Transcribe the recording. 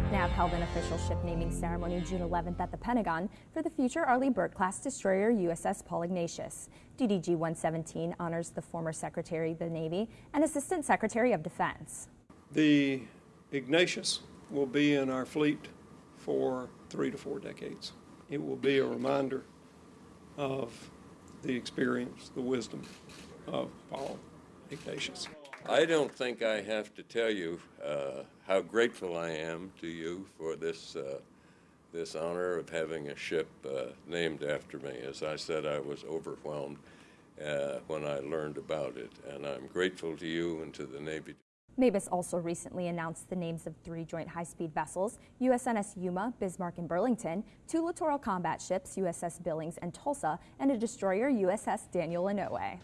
NAV held an official ship naming ceremony June 11th at the Pentagon for the future Arleigh Burke-class destroyer USS Paul Ignatius. DDG-117 honors the former Secretary of the Navy and Assistant Secretary of Defense. The Ignatius will be in our fleet for three to four decades. It will be a reminder of the experience, the wisdom of Paul Ignatius. I don't think I have to tell you uh, how grateful I am to you for this, uh, this honor of having a ship uh, named after me. As I said, I was overwhelmed uh, when I learned about it, and I'm grateful to you and to the Navy. MABUS also recently announced the names of three joint high-speed vessels, USNS Yuma, Bismarck, and Burlington, two littoral combat ships, USS Billings and Tulsa, and a destroyer, USS Daniel Inouye.